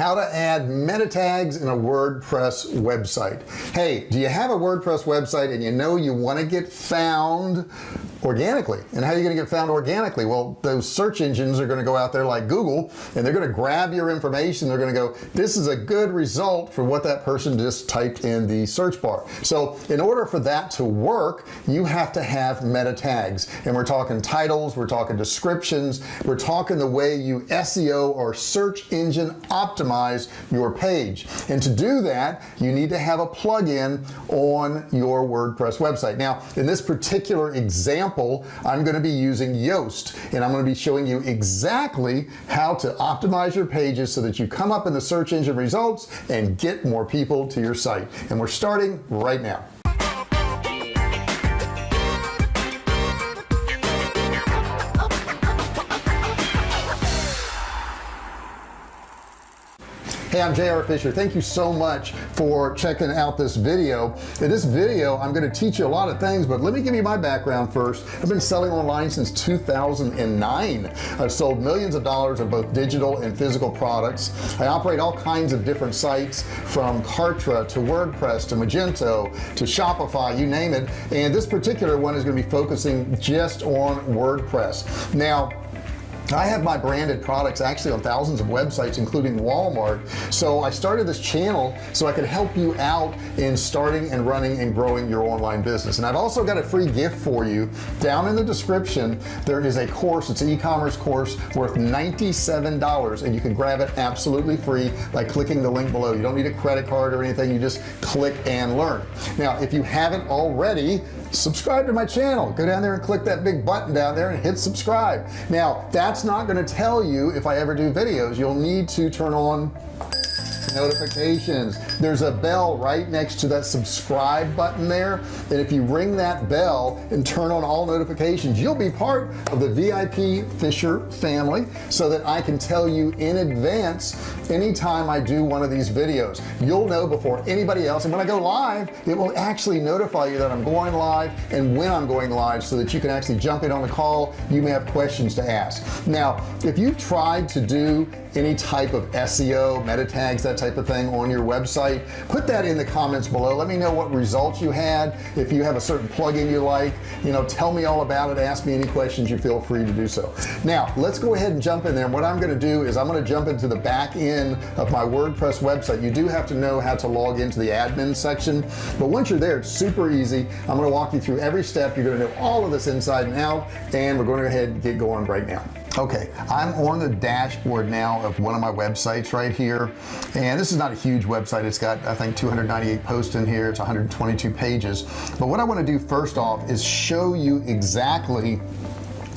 how to add meta tags in a WordPress website. Hey do you have a WordPress website and you know you want to get found organically? And how are you going to get found organically? Well those search engines are going to go out there like Google and they're going to grab your information. They're going to go this is a good result for what that person just typed in the search bar. So in order for that to work you have to have meta tags. And we're talking titles we're talking descriptions we're talking the way you SEO or search engine optimize your page. And to do that you need to have a plugin on your WordPress website. Now in this particular example example I'm going to be using Yoast and I'm going to be showing you exactly how to optimize your pages so that you come up in the search engine results and get more people to your site. And we're starting right now hey I'm JR Fisher. Thank you so much for checking out this video. In this video I'm going to teach you a lot of things but let me give you my background first. I've been selling online since 2009 I've sold millions of dollars of both digital and physical products. I operate all kinds of different sites from Kartra to WordPress to Magento to Shopify you name it. And this particular one is going to be focusing just on WordPress. Now I have my branded products actually on thousands of websites including Walmart? So I started this channel so I could help you out in starting and running and growing your online business. And I've also got a free gift for you. Down in the description there is a course it's an e-commerce course worth $97 and you can grab it absolutely free by clicking the link below. You don't need a credit card or anything you just click and learn. Now if you haven't already subscribe to my channel. Go down there and click that big button down there and hit subscribe. Now that's not going to tell you if I ever do videos. You'll need to turn on notifications. There's a bell right next to that subscribe button there and if you ring that bell and turn on all notifications you'll be part of the VIP Fisher family so that I can tell you in advance anytime I do one of these videos. You'll know before anybody else and when I go live it will actually notify you that I'm going live and when I'm going live so that you can actually jump in on the call. You may have questions to ask. Now if you've tried to do any type of SEO meta tags that type of thing on your website put that in the comments below. Let me know what results you had if you have a certain plugin you like you know tell me all about it ask me any questions you feel free to do so. Now let's go ahead and jump in there. What I'm going to do is I'm going to jump into the back end of my WordPress website. You do have to know how to log into the admin section but once you're there it's super easy. I'm going to walk you through every step. You're going to know all of this inside and out and we're going to go ahead and get going right now okay I'm on the dashboard now of one of my websites right here and this is not a huge website. It's got I think 298 posts in here. It's 122 pages. But what I want to do first off is show you exactly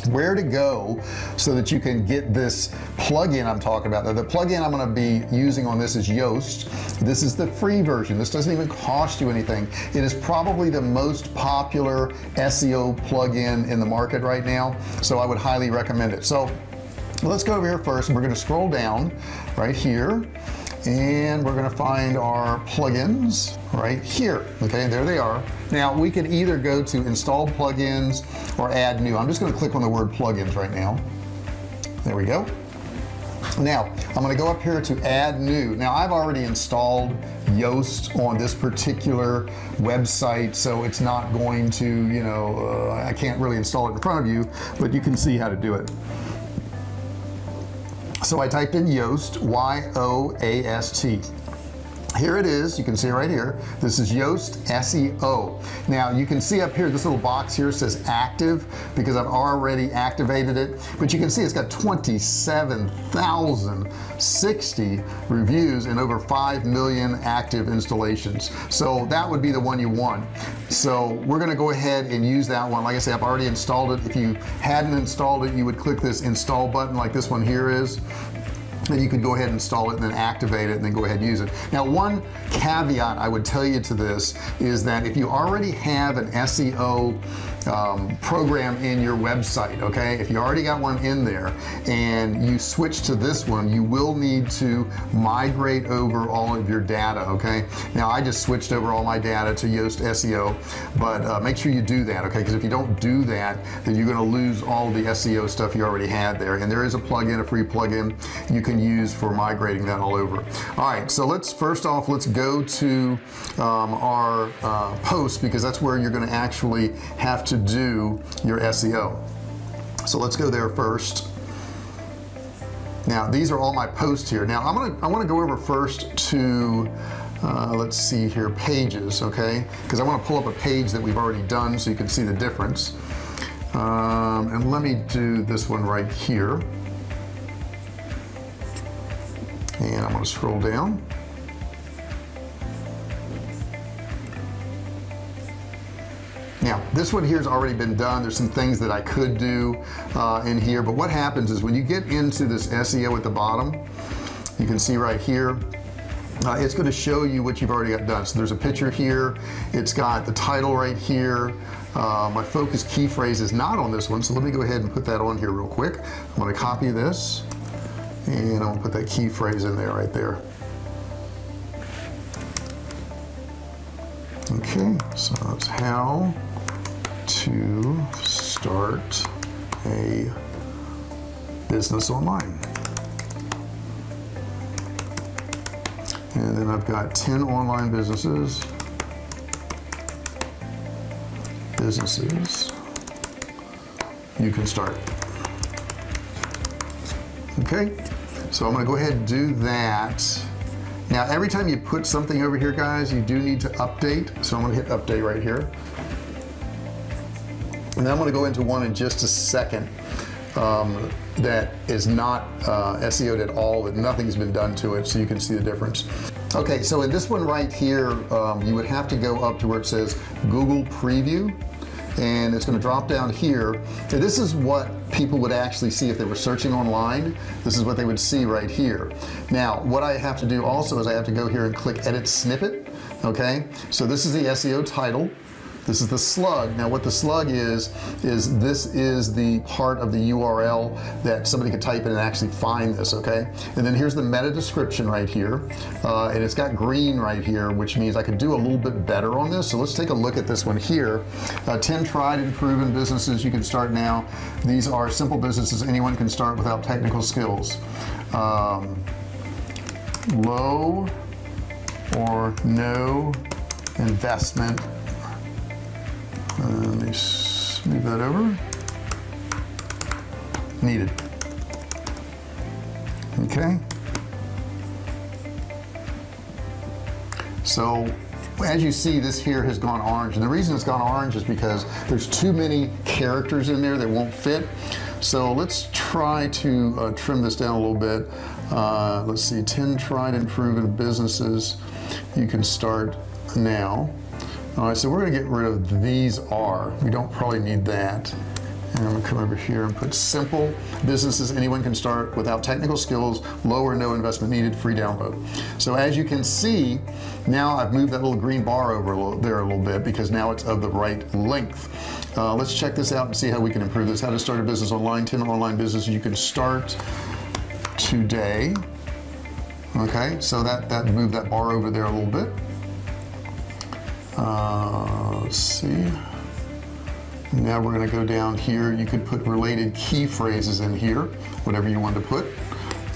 where to go so that you can get this plugin I'm talking about. Now the plugin I'm going to be using on this is Yoast. This is the free version. This doesn't even cost you anything. It is probably the most popular SEO plugin in the market right now so I would highly recommend it. So let's go over here first. We're going to scroll down right here and we're going to find our plugins right here okay? There they are. Now we can either go to install plugins or add new. I'm just going to click on the word plugins right now. There we go. Now I'm going to go up here to add new. Now I've already installed Yoast on this particular website so it's not going to you know uh, I can't really install it in front of you but you can see how to do it so I typed in Yoast y-o-a-s-t here it is. You can see right here. This is Yoast SEO now you can see up here this little box here says active because I've already activated it. But you can see it's got 27,060 reviews and over 5 million active installations. So that would be the one you want. So we're gonna go ahead and use that one. Like I say I've already installed it. If you hadn't installed it you would click this install button like this one here is and you could go ahead and install it and then activate it and then go ahead and use it. Now one caveat I would tell you to this is that if you already have an SEO um, program in your website okay? If you already got one in there and you switch to this one you will need to migrate over all of your data okay? Now I just switched over all my data to Yoast SEO but uh, make sure you do that okay? Because if you don't do that then you're going to lose all the SEO stuff you already had there. And there is a plugin a free plugin you can use for migrating that all over. All right so let's first off let's go to um, our uh, post because that's where you're going to actually have to do your SEO so let's go there first. Now these are all my posts here. Now I'm gonna I want to go over first to uh, let's see here pages okay? Because I want to pull up a page that we've already done so you can see the difference. Um, and let me do this one right here. And I'm to scroll down this one here has already been done. There's some things that I could do uh, in here but what happens is when you get into this SEO at the bottom you can see right here uh, it's going to show you what you've already got done. So there's a picture here. It's got the title right here. Uh, my focus key phrase is not on this one so let me go ahead and put that on here real quick. I'm going to copy this and I'm going to put that key phrase in there right there. Okay so it's how to start a business online. And then I've got 10 online businesses. Businesses. You can start. Okay so I'm gonna go ahead and do that. Now every time you put something over here guys you do need to update. So I'm gonna hit update right here and I'm going to go into one in just a second um, that is not uh, SEO'd at all that nothing's been done to it so you can see the difference. Okay so in this one right here um, you would have to go up to where it says Google preview and it's going to drop down here. And this is what people would actually see if they were searching online. This is what they would see right here. Now what I have to do also is I have to go here and click edit snippet okay? So this is the SEO title this is the slug. Now what the slug is is this is the part of the URL that somebody could type in and actually find this okay? And then here's the meta description right here. Uh, and it's got green right here which means I could do a little bit better on this. So let's take a look at this one here. Uh, 10 tried and proven businesses you can start now. These are simple businesses anyone can start without technical skills. Um, low or no investment uh, let me move that over. Needed. Okay. So as you see this here has gone orange and the reason it's gone orange is because there's too many characters in there that won't fit. So let's try to uh, trim this down a little bit. Uh, let's see 10 tried and proven businesses. You can start now all right so we're gonna get rid of these are we don't probably need that. And I'm gonna come over here and put simple businesses anyone can start without technical skills low or no investment needed free download. So as you can see now I've moved that little green bar over a little, there a little bit because now it's of the right length. Uh, let's check this out and see how we can improve this. How to start a business online 10 online businesses you can start today. Okay so that that moved that bar over there a little bit uh, let's see. Now we're going to go down here. You could put related key phrases in here whatever you want to put.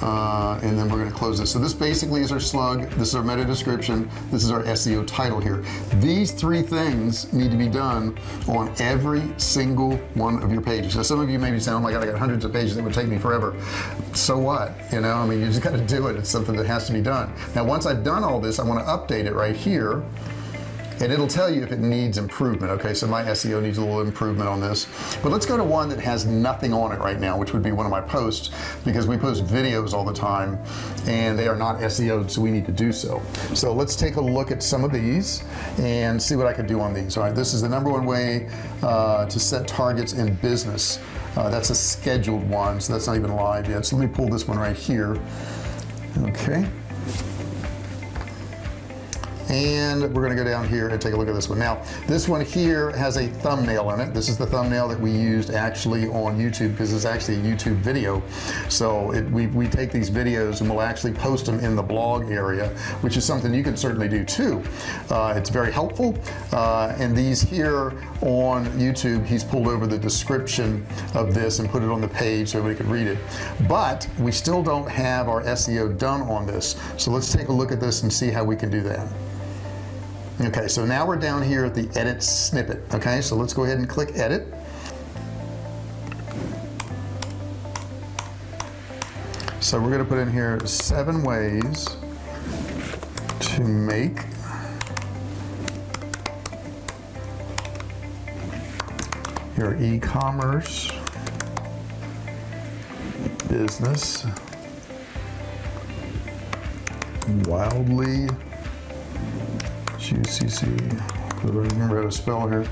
Uh, and then we're going to close this. So this basically is our slug. This is our meta description. This is our SEO title here. These three things need to be done on every single one of your pages. Now some of you may be saying oh my god I got hundreds of pages. That would take me forever. So what? You know I mean you just got to do it. It's something that has to be done. Now once I've done all this I want to update it right here and it'll tell you if it needs improvement okay? So my SEO needs a little improvement on this. But let's go to one that has nothing on it right now which would be one of my posts because we post videos all the time and they are not SEO'd so we need to do so. So let's take a look at some of these and see what I can do on these. All right this is the number one way uh, to set targets in business. Uh, that's a scheduled one so that's not even live yet. So let me pull this one right here. Okay and we're gonna go down here and take a look at this one. Now this one here has a thumbnail in it. This is the thumbnail that we used actually on YouTube because it's actually a YouTube video. So it, we, we take these videos and we'll actually post them in the blog area which is something you can certainly do too. Uh, it's very helpful. Uh, and these here on YouTube he's pulled over the description of this and put it on the page so everybody could read it. But we still don't have our SEO done on this. So let's take a look at this and see how we can do that okay so now we're down here at the edit snippet. Okay so let's go ahead and click edit. So we're going to put in here seven ways to make your e-commerce business wildly UCC remember how to spell here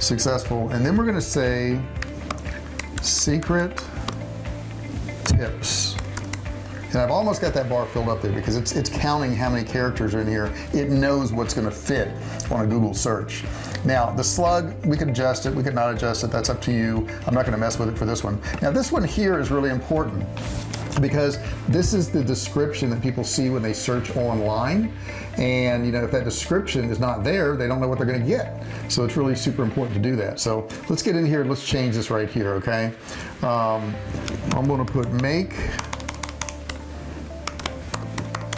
successful. And then we're going to say secret tips. And I've almost got that bar filled up there because it's it's counting how many characters are in here. It knows what's going to fit on a Google search. Now the slug we could adjust it. We could not adjust it. That's up to you. I'm not going to mess with it for this one. Now this one here is really important because this is the description that people see when they search online. And you know if that description is not there they don't know what they're going to get. So it's really super important to do that. So let's get in here let's change this right here okay? Um, I'm going to put make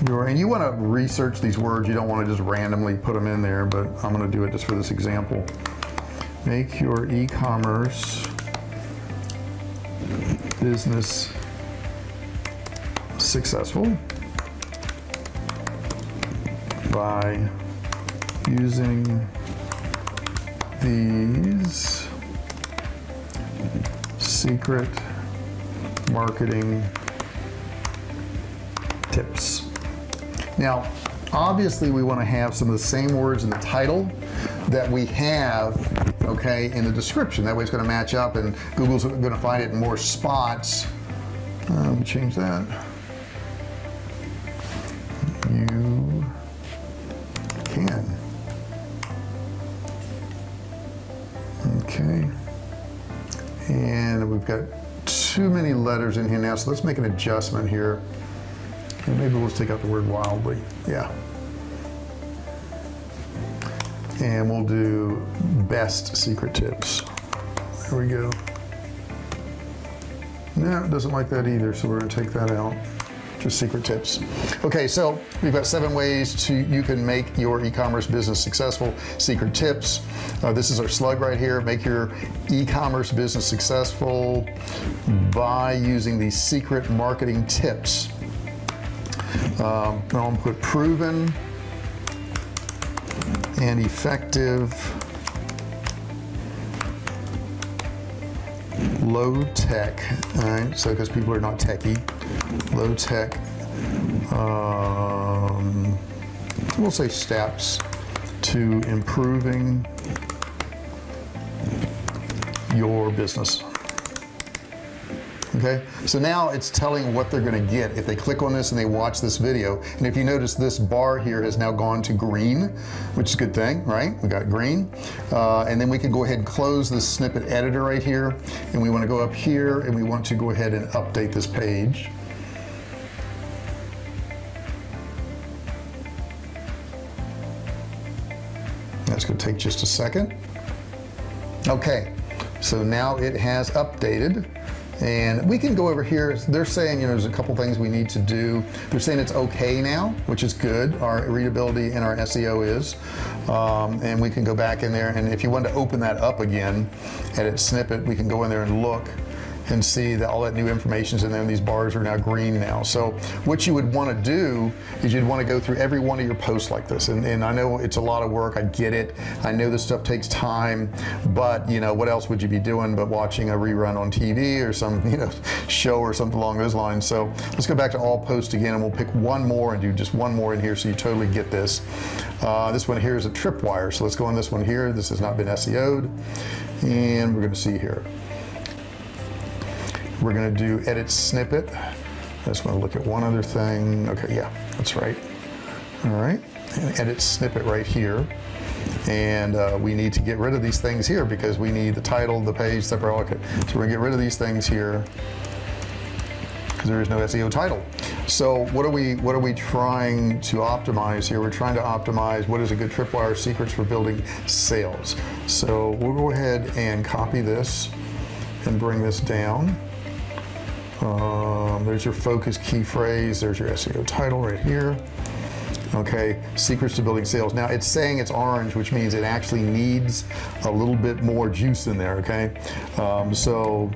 your and you want to research these words. You don't want to just randomly put them in there but I'm going to do it just for this example. Make your e-commerce business successful by using these secret marketing tips. Now obviously we want to have some of the same words in the title that we have okay in the description. That way it's going to match up and Google's going to find it in more spots. Um, change that many letters in here now so let's make an adjustment here. And maybe let's take out the word wildly yeah. And we'll do best secret tips. There we go. No it doesn't like that either so we're gonna take that out just secret tips. Okay so we've got seven ways to you can make your e-commerce business successful. Secret tips. Uh, this is our slug right here. Make your e-commerce business successful by using these secret marketing tips. Um, I'll put proven and effective low tech all right so because people are not techie. Low tech um, we'll say steps to improving your business okay? So now it's telling what they're going to get if they click on this and they watch this video. And if you notice this bar here has now gone to green which is a good thing right? We got green. Uh, and then we can go ahead and close this snippet editor right here. And we want to go up here and we want to go ahead and update this page. That's to take just a second. Okay so now it has updated and we can go over here. They're saying you know there's a couple things we need to do. They're saying it's okay now which is good. Our readability and our SEO is. Um, and we can go back in there. And if you want to open that up again edit snippet we can go in there and look and see that all that new information is in there and these bars are now green now. So what you would want to do is you'd want to go through every one of your posts like this. And, and I know it's a lot of work I get it. I know this stuff takes time but you know what else would you be doing but watching a rerun on TV or some you know show or something along those lines? So let's go back to all posts again and we'll pick one more and do just one more in here so you totally get this. Uh, this one here is a tripwire. So let's go on this one here. This has not been SEO'd and we're going to see here we're going to do edit snippet. I just want to look at one other thing. Okay yeah that's right. All right and edit snippet right here. And uh, we need to get rid of these things here because we need the title the page separate okay. So we're gonna get rid of these things here because there is no SEO title. So what are we what are we trying to optimize here? We're trying to optimize what is a good tripwire secrets for building sales. So we'll go ahead and copy this and bring this down um, there's your focus key phrase. There's your SEO title right here. Okay secrets to building sales. Now it's saying it's orange which means it actually needs a little bit more juice in there okay? Um, so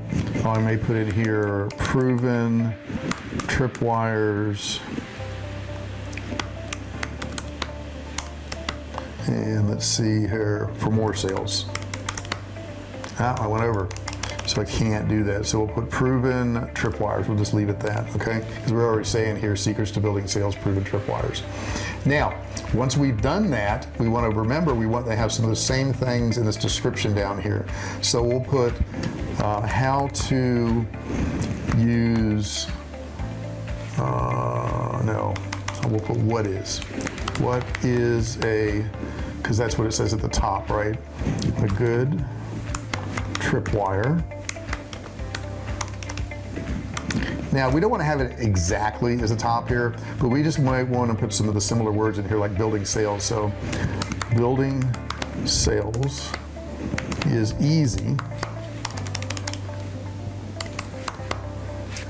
I may put it here proven tripwires and let's see here for more sales. Ah, I went over so I can't do that. So we'll put proven tripwires. We'll just leave it that okay? Because we're already saying here secrets to building sales proven tripwires. Now once we've done that we want to remember we want to have some of the same things in this description down here. So we'll put uh, how to use uh, no we'll put what is. What is a because that's what it says at the top right? A good tripwire now we don't want to have it exactly as a top here but we just might want to put some of the similar words in here like building sales. So building sales is easy.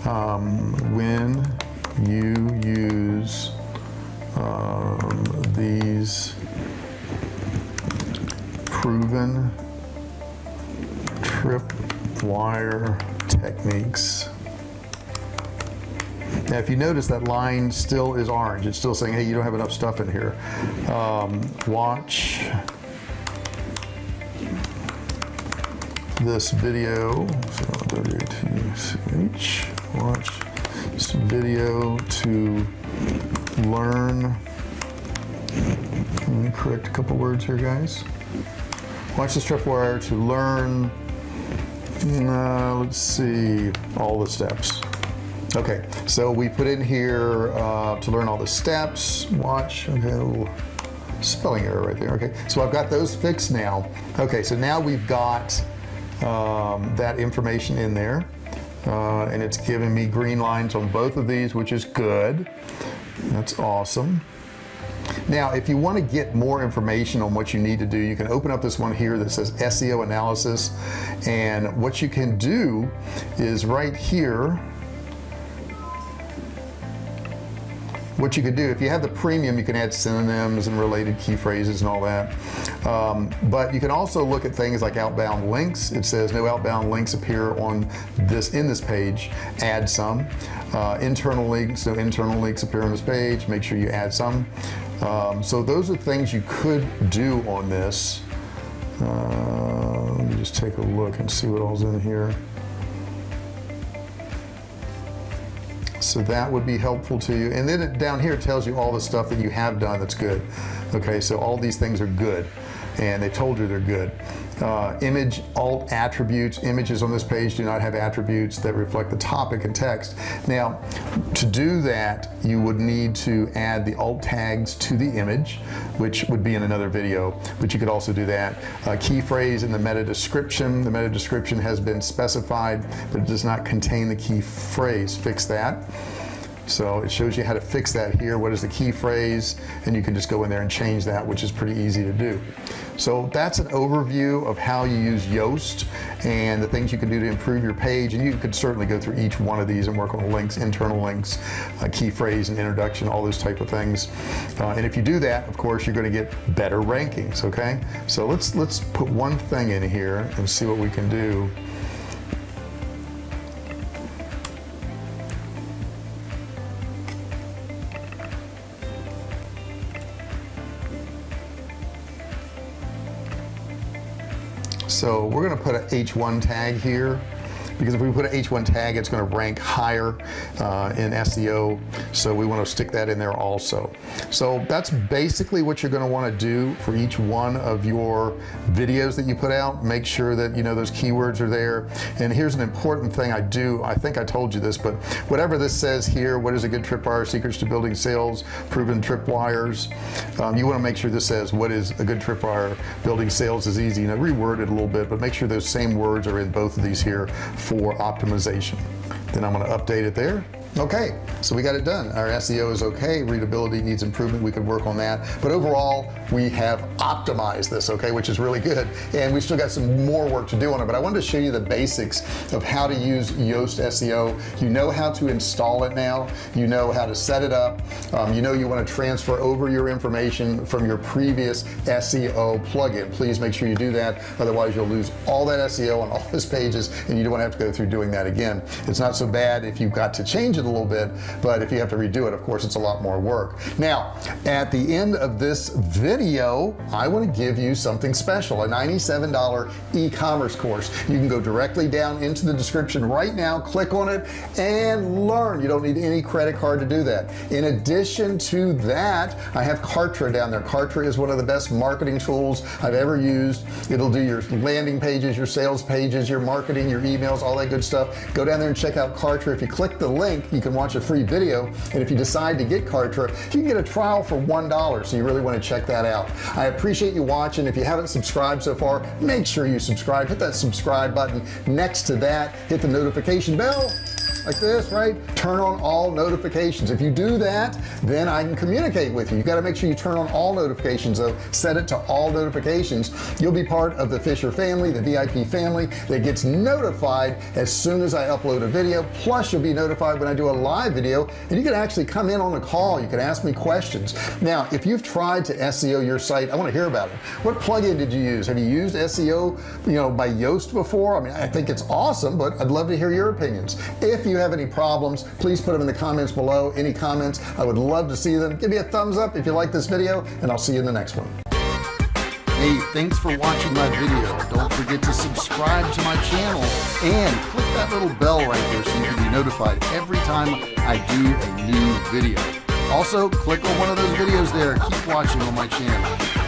Um, when you use um, these proven tripwire techniques now if you notice that line still is orange. It's still saying hey you don't have enough stuff in here. Um, watch this video. So W-T-C-H watch this video to learn. Let me correct a couple words here guys. Watch this tripwire to learn. Uh, let's see all the steps okay so we put in here uh, to learn all the steps. Watch okay spelling error right there okay. So I've got those fixed now. Okay so now we've got um, that information in there uh, and it's giving me green lines on both of these which is good. That's awesome. Now if you want to get more information on what you need to do you can open up this one here that says SEO analysis. And what you can do is right here what you could do if you have the premium you can add synonyms and related key phrases and all that. Um, but you can also look at things like outbound links. It says no outbound links appear on this in this page. Add some. Uh, internal links so internal links appear on this page. Make sure you add some. Um, so those are things you could do on this. Uh, let me just take a look and see what all's in here so that would be helpful to you. And then it, down here it tells you all the stuff that you have done that's good. Okay so all these things are good. And they told you they're good uh, image alt attributes. Images on this page do not have attributes that reflect the topic and text. Now to do that you would need to add the alt tags to the image which would be in another video but you could also do that. Uh, key phrase in the meta description. The meta description has been specified but it does not contain the key phrase. Fix that so it shows you how to fix that here. What is the key phrase? And you can just go in there and change that which is pretty easy to do. So that's an overview of how you use Yoast and the things you can do to improve your page. And you could certainly go through each one of these and work on links internal links uh, key phrase and introduction all those type of things. Uh, and if you do that of course you're going to get better rankings okay? So let's let's put one thing in here and see what we can do so we're going to put a h1 tag here because if we put an h1 tag it's going to rank higher uh, in SEO so we want to stick that in there also. So that's basically what you're going to want to do for each one of your videos that you put out. Make sure that you know those keywords are there. And here's an important thing I do. I think I told you this but whatever this says here what is a good tripwire secrets to building sales proven tripwires um, you want to make sure this says what is a good tripwire building sales is easy. You know reword it a little bit but make sure those same words are in both of these here for optimization. Then I'm going to update it there okay so we got it done. Our SEO is okay. Readability needs improvement. We could work on that. But overall we have optimized this okay which is really good. And we still got some more work to do on it. But I wanted to show you the basics of how to use Yoast SEO you know how to install it now. You know how to set it up. Um, you know you want to transfer over your information from your previous SEO plugin. Please make sure you do that. Otherwise you'll lose all that SEO on all those pages and you don't want to have to go through doing that again. It's not so bad if you've got to change it a little bit but if you have to redo it of course it's a lot more work. Now at the end of this video I want to give you something special a $97 e-commerce course. You can go directly down into the description right now click on it and learn. You don't need any credit card to do that. In addition to that I have Kartra down there. Kartra is one of the best marketing tools I've ever used. It'll do your landing pages your sales pages your marketing your emails all that good stuff. Go down there and check out Kartra. If you click the link you can watch a free video and if you decide to get Kartra you can get a trial for one dollar so you really want to check that out. I appreciate you watching. If you haven't subscribed so far make sure you subscribe. Hit that subscribe button. Next to that hit the notification bell like this right? Turn on all notifications. If you do that then I can communicate with you. You got to make sure you turn on all notifications though. Set it to all notifications. You'll be part of the Fisher family the VIP family that gets notified as soon as I upload a video. Plus you'll be notified when I do a live video and you can actually come in on a call. You can ask me questions. Now if you've tried to SEO your site I want to hear about it. What plugin did you use? Have you used SEO you know by Yoast before? I mean I think it's awesome but I'd love to hear your opinions. If you have any problems please put them in the comments below any comments I would love to see them give me a thumbs up if you like this video and I'll see you in the next one Hey, thanks for watching my video. Don't forget to subscribe to my channel and click that little bell right there so you can be notified every time I do a new video. Also, click on one of those videos there. Keep watching on my channel.